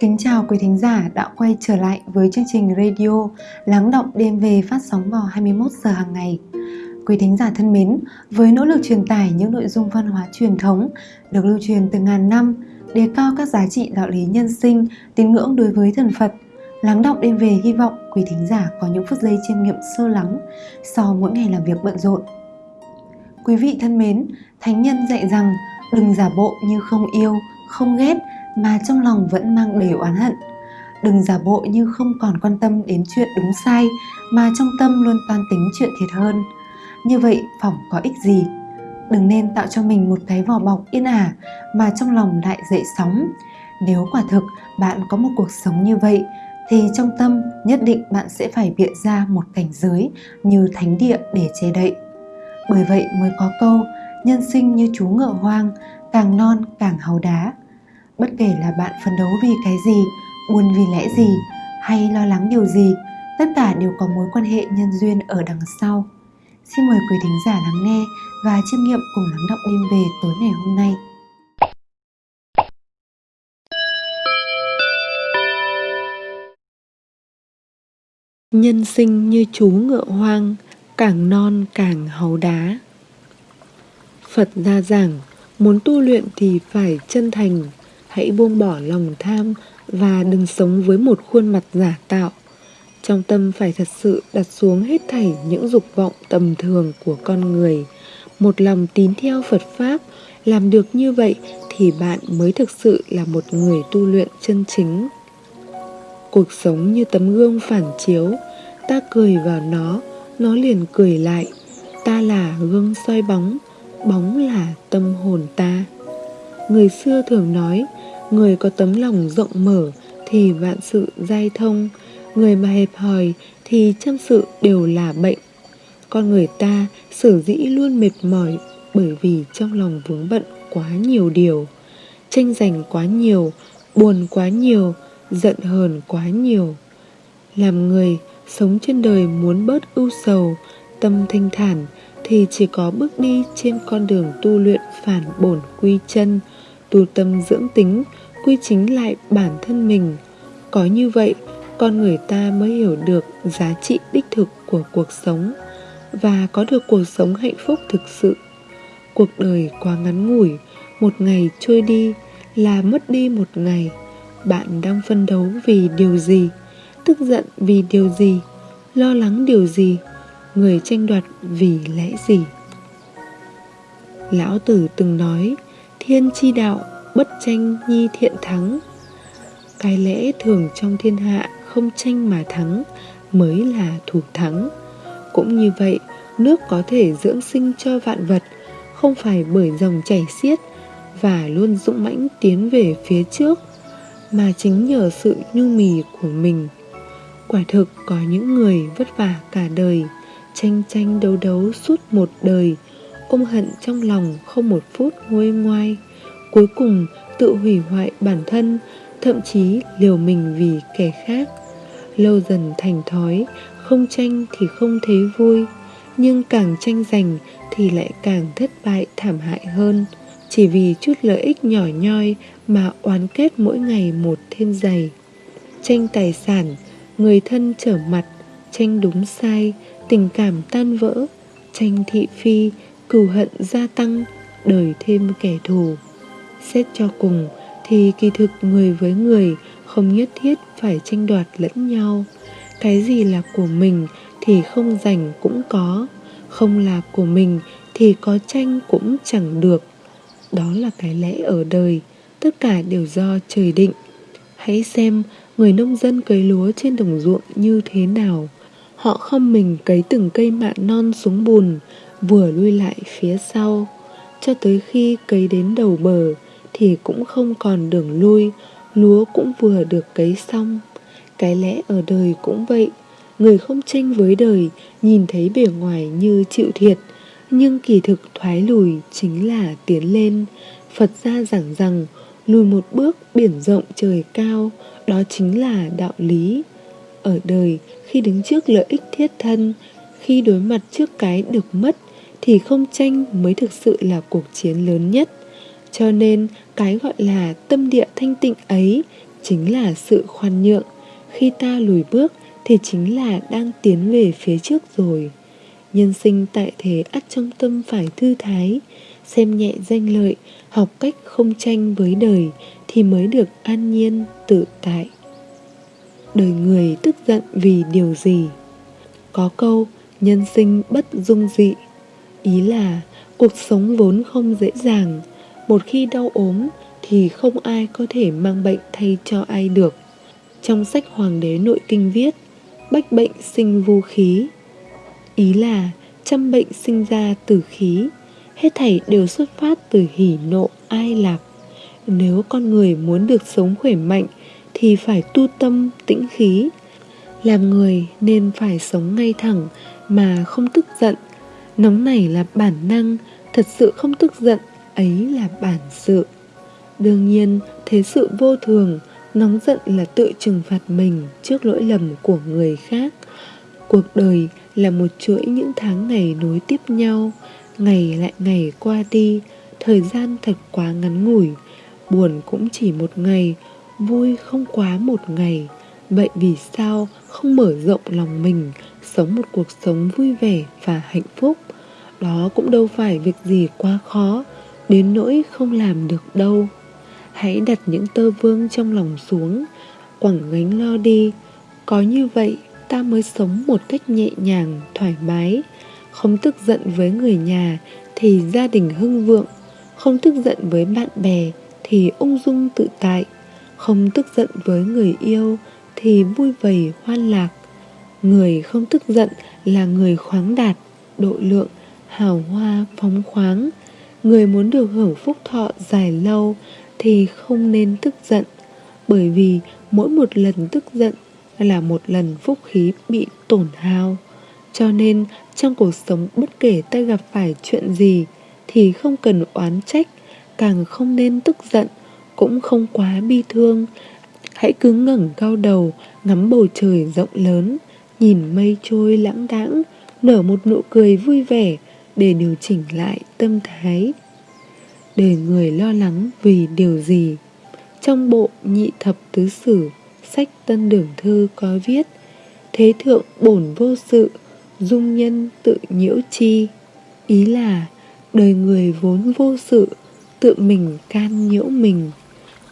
Kính chào quý thính giả đã quay trở lại với chương trình radio Lắng động đêm về phát sóng vào 21 giờ hàng ngày. Quý thính giả thân mến, với nỗ lực truyền tải những nội dung văn hóa truyền thống được lưu truyền từ ngàn năm, đề cao các giá trị đạo lý nhân sinh, tín ngưỡng đối với thần Phật, Lắng động đêm về hy vọng quý thính giả có những phút giây chiêm nghiệm sâu lắng sau mỗi ngày làm việc bận rộn. Quý vị thân mến, Thánh nhân dạy rằng đừng giả bộ như không yêu, không ghét mà trong lòng vẫn mang đầy oán hận. Đừng giả bộ như không còn quan tâm đến chuyện đúng sai mà trong tâm luôn toan tính chuyện thiệt hơn. Như vậy phỏng có ích gì? Đừng nên tạo cho mình một cái vỏ bọc yên ả mà trong lòng lại dậy sóng. Nếu quả thực bạn có một cuộc sống như vậy thì trong tâm nhất định bạn sẽ phải bịa ra một cảnh giới như thánh địa để che đậy. Bởi vậy mới có câu nhân sinh như chú ngựa hoang, càng non càng hầu đá. Bất kể là bạn phấn đấu vì cái gì, buồn vì lẽ gì hay lo lắng điều gì, tất cả đều có mối quan hệ nhân duyên ở đằng sau. Xin mời quý thính giả lắng nghe và chiêm nghiệm cùng lắng động đêm về tối ngày hôm nay. Nhân sinh như chú ngựa hoang, càng non càng háu đá. Phật ra giảng, muốn tu luyện thì phải chân thành, hãy buông bỏ lòng tham và đừng sống với một khuôn mặt giả tạo. Trong tâm phải thật sự đặt xuống hết thảy những dục vọng tầm thường của con người, một lòng tín theo Phật Pháp, làm được như vậy thì bạn mới thực sự là một người tu luyện chân chính. Cuộc sống như tấm gương phản chiếu, ta cười vào nó, nó liền cười lại. Ta là gương soi bóng, bóng là tâm hồn ta. Người xưa thường nói, người có tấm lòng rộng mở thì vạn sự giai thông, người mà hẹp hòi thì trăm sự đều là bệnh. Con người ta sở dĩ luôn mệt mỏi bởi vì trong lòng vướng bận quá nhiều điều, tranh giành quá nhiều, buồn quá nhiều, giận hờn quá nhiều. Làm người sống trên đời muốn bớt ưu sầu, tâm thanh thản thì chỉ có bước đi trên con đường tu luyện phản bổn quy chân, tu tâm dưỡng tính, quy chính lại bản thân mình. Có như vậy, con người ta mới hiểu được giá trị đích thực của cuộc sống và có được cuộc sống hạnh phúc thực sự. Cuộc đời quá ngắn ngủi, một ngày trôi đi là mất đi một ngày. Bạn đang phân đấu vì điều gì? Tức giận vì điều gì? Lo lắng điều gì? Người tranh đoạt vì lẽ gì? Lão Tử từng nói, thiên chi đạo, bất tranh nhi thiện thắng. Cái lẽ thường trong thiên hạ không tranh mà thắng mới là thủ thắng. Cũng như vậy, nước có thể dưỡng sinh cho vạn vật, không phải bởi dòng chảy xiết và luôn dũng mãnh tiến về phía trước, mà chính nhờ sự nhu mì của mình. Quả thực có những người vất vả cả đời, tranh tranh đấu đấu suốt một đời, ôm hận trong lòng không một phút nguôi ngoai, cuối cùng tự hủy hoại bản thân, thậm chí liều mình vì kẻ khác. Lâu dần thành thói không tranh thì không thấy vui nhưng càng tranh giành thì lại càng thất bại thảm hại hơn. Chỉ vì chút lợi ích nhỏ nhoi mà oán kết mỗi ngày một thêm dày. Tranh tài sản người thân trở mặt tranh đúng sai tình cảm tan vỡ tranh thị phi cừu hận gia tăng, đời thêm kẻ thù. Xét cho cùng thì kỳ thực người với người không nhất thiết phải tranh đoạt lẫn nhau. Cái gì là của mình thì không giành cũng có, không là của mình thì có tranh cũng chẳng được. Đó là cái lẽ ở đời, tất cả đều do trời định. Hãy xem người nông dân cấy lúa trên đồng ruộng như thế nào. Họ không mình cấy từng cây mạ non xuống bùn vừa lui lại phía sau, cho tới khi cấy đến đầu bờ thì cũng không còn đường lui, lúa cũng vừa được cấy xong. Cái lẽ ở đời cũng vậy, người không tranh với đời, nhìn thấy bề ngoài như chịu thiệt, nhưng kỳ thực thoái lùi chính là tiến lên. Phật gia giảng rằng, lùi một bước biển rộng trời cao, đó chính là đạo lý. Ở đời, khi đứng trước lợi ích thiết thân, khi đối mặt trước cái được mất thì không tranh mới thực sự là cuộc chiến lớn nhất. Cho nên, cái gọi là tâm địa thanh tịnh ấy chính là sự khoan nhượng. Khi ta lùi bước thì chính là đang tiến về phía trước rồi. Nhân sinh tại thế ắt trong tâm phải thư thái, xem nhẹ danh lợi, học cách không tranh với đời thì mới được an nhiên, tự tại. Đời người tức giận vì điều gì? Có câu, nhân sinh bất dung dị ý là, cuộc sống vốn không dễ dàng. Một khi đau ốm thì không ai có thể mang bệnh thay cho ai được. Trong sách hoàng đế nội kinh viết, bách bệnh sinh vô khí. Ý là, trăm bệnh sinh ra từ khí, hết thảy đều xuất phát từ hỉ nộ, ai lạc. Nếu con người muốn được sống khỏe mạnh thì phải tu tâm, tĩnh khí. Làm người nên phải sống ngay thẳng mà không tức giận nóng nảy là bản năng, thật sự không tức giận, ấy là bản sự. Đương nhiên, thế sự vô thường, nóng giận là tự trừng phạt mình trước lỗi lầm của người khác. Cuộc đời là một chuỗi những tháng ngày nối tiếp nhau, ngày lại ngày qua đi, thời gian thật quá ngắn ngủi. Buồn cũng chỉ một ngày, vui không quá một ngày. Vậy vì sao không mở rộng lòng mình sống một cuộc sống vui vẻ và hạnh phúc. Đó cũng đâu phải việc gì quá khó, đến nỗi không làm được đâu. Hãy đặt những tơ vương trong lòng xuống, quẳng gánh lo đi. Có như vậy, ta mới sống một cách nhẹ nhàng, thoải mái. Không tức giận với người nhà thì gia đình hưng vượng. Không tức giận với bạn bè thì ung dung tự tại. Không tức giận với người yêu thì vui vầy hoan lạc người không tức giận là người khoáng đạt, độ lượng, hào hoa, phóng khoáng. Người muốn được hưởng phúc thọ dài lâu thì không nên tức giận, bởi vì mỗi một lần tức giận là một lần phúc khí bị tổn hao. Cho nên, trong cuộc sống bất kể ta gặp phải chuyện gì thì không cần oán trách, càng không nên tức giận, cũng không quá bi thương. Hãy cứ ngẩng cao đầu, ngắm bầu trời rộng lớn nhìn mây trôi lãng đãng, nở một nụ cười vui vẻ để điều chỉnh lại tâm thái. Để người lo lắng vì điều gì? Trong bộ nhị thập tứ sử, sách tân đường thư có viết, thế thượng bổn vô sự, dung nhân tự nhiễu chi. Ý là, đời người vốn vô sự, tự mình can nhiễu mình.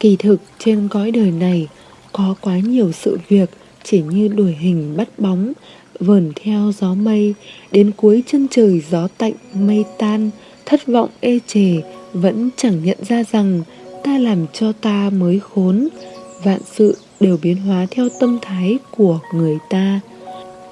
Kỳ thực trên cõi đời này có quá nhiều sự việc chỉ như đuổi hình bắt bóng, vờn theo gió mây, đến cuối chân trời gió tạnh mây tan, thất vọng ê chề, vẫn chẳng nhận ra rằng ta làm cho ta mới khốn. Vạn sự đều biến hóa theo tâm thái của người ta.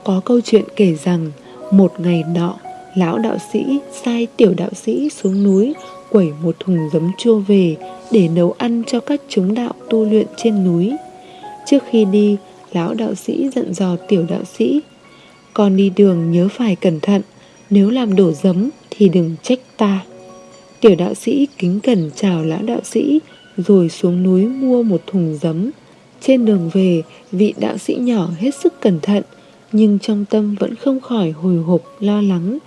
Có câu chuyện kể rằng, một ngày nọ, lão đạo sĩ sai tiểu đạo sĩ xuống núi, quẩy một thùng giấm chua về để nấu ăn cho các chúng đạo tu luyện trên núi. Trước khi đi lão đạo sĩ dặn dò tiểu đạo sĩ, con đi đường nhớ phải cẩn thận, nếu làm đổ giấm thì đừng trách ta. Tiểu đạo sĩ kính cẩn chào lão đạo sĩ, rồi xuống núi mua một thùng giấm. Trên đường về, vị đạo sĩ nhỏ hết sức cẩn thận, nhưng trong tâm vẫn không khỏi hồi hộp, lo lắng.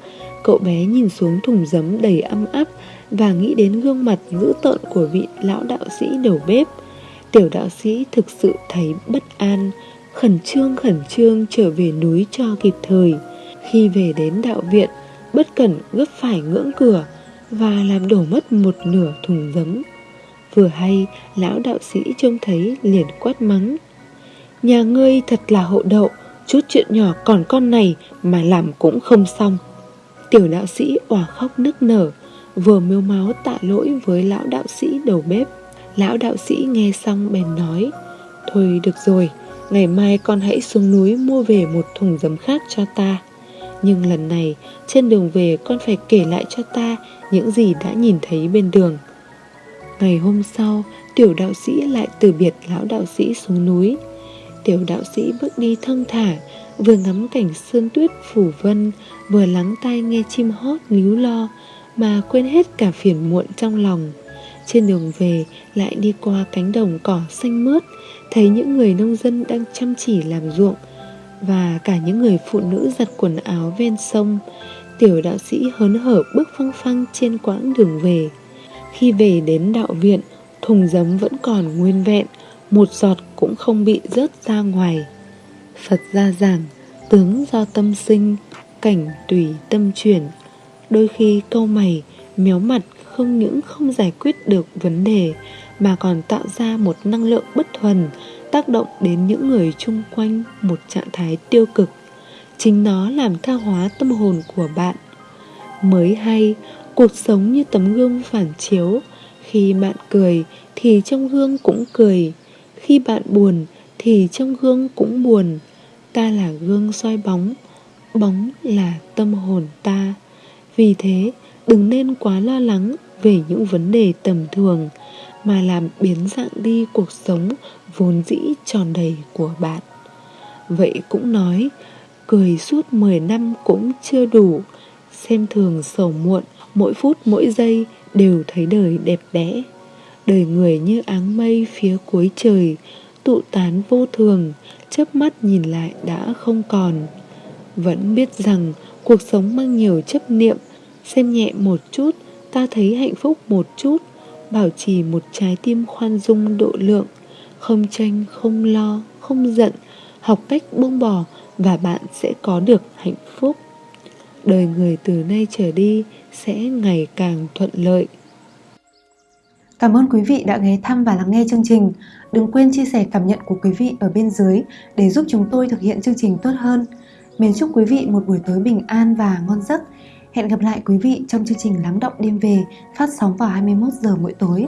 Cậu bé nhìn xuống thùng giấm đầy âm áp và nghĩ đến gương mặt dữ tợn của vị lão đạo sĩ đầu bếp. Tiểu đạo sĩ thực sự thấy bất an khẩn trương khẩn trương trở về núi cho kịp thời. Khi về đến đạo viện, bất cẩn gấp phải ngưỡng cửa và làm đổ mất một nửa thùng giấm. Vừa hay, lão đạo sĩ trông thấy liền quát mắng. Nhà ngươi thật là hộ đậu, chút chuyện nhỏ còn con này mà làm cũng không xong. Tiểu đạo sĩ òa khóc nức nở, vừa miêu máu tạ lỗi với lão đạo sĩ đầu bếp. Lão đạo sĩ nghe xong bèn nói, thôi được rồi ngày mai con hãy xuống núi mua về một thùng giấm khác cho ta. Nhưng lần này, trên đường về con phải kể lại cho ta những gì đã nhìn thấy bên đường. Ngày hôm sau, tiểu đạo sĩ lại từ biệt lão đạo sĩ xuống núi. Tiểu đạo sĩ bước đi thong thả, vừa ngắm cảnh sơn tuyết phủ vân, vừa lắng tai nghe chim hót líu lo, mà quên hết cả phiền muộn trong lòng. Trên đường về, lại đi qua cánh đồng cỏ xanh mướt thấy những người nông dân đang chăm chỉ làm ruộng và cả những người phụ nữ giặt quần áo ven sông tiểu đạo sĩ hớn hở bước phăng phăng trên quãng đường về khi về đến đạo viện thùng giấm vẫn còn nguyên vẹn một giọt cũng không bị rớt ra ngoài. Phật gia giảng, tướng do tâm sinh, cảnh tùy tâm chuyển. Đôi khi câu mày, méo mặt không những không giải quyết được vấn đề mà còn tạo ra một năng lượng bất thuần, tác động đến những người chung quanh một trạng thái tiêu cực. Chính nó làm tha hóa tâm hồn của bạn. Mới hay, cuộc sống như tấm gương phản chiếu. Khi bạn cười thì trong gương cũng cười. Khi bạn buồn thì trong gương cũng buồn. Ta là gương soi bóng bóng là tâm hồn ta. Vì thế, đừng nên quá lo lắng về những vấn đề tầm thường mà làm biến dạng đi cuộc sống vốn dĩ tròn đầy của bạn. Vậy cũng nói, cười suốt 10 năm cũng chưa đủ. Xem thường sầu muộn, mỗi phút mỗi giây đều thấy đời đẹp đẽ. Đời người như áng mây phía cuối trời, tụ tán vô thường, chớp mắt nhìn lại đã không còn. Vẫn biết rằng cuộc sống mang nhiều chấp niệm, xem nhẹ một chút, ta thấy hạnh phúc một chút bảo trì một trái tim khoan dung độ lượng, không tranh, không lo, không giận, học cách buông bỏ và bạn sẽ có được hạnh phúc đời người từ nay trở đi sẽ ngày càng thuận lợi Cảm ơn quý vị đã ghé thăm và lắng nghe chương trình. Đừng quên chia sẻ cảm nhận của quý vị ở bên dưới để giúp chúng tôi thực hiện chương trình tốt hơn. Mến chúc quý vị một buổi tối bình an và ngon giấc. Hẹn gặp lại quý vị trong chương trình Lắng động đêm về phát sóng vào 21 giờ mỗi tối.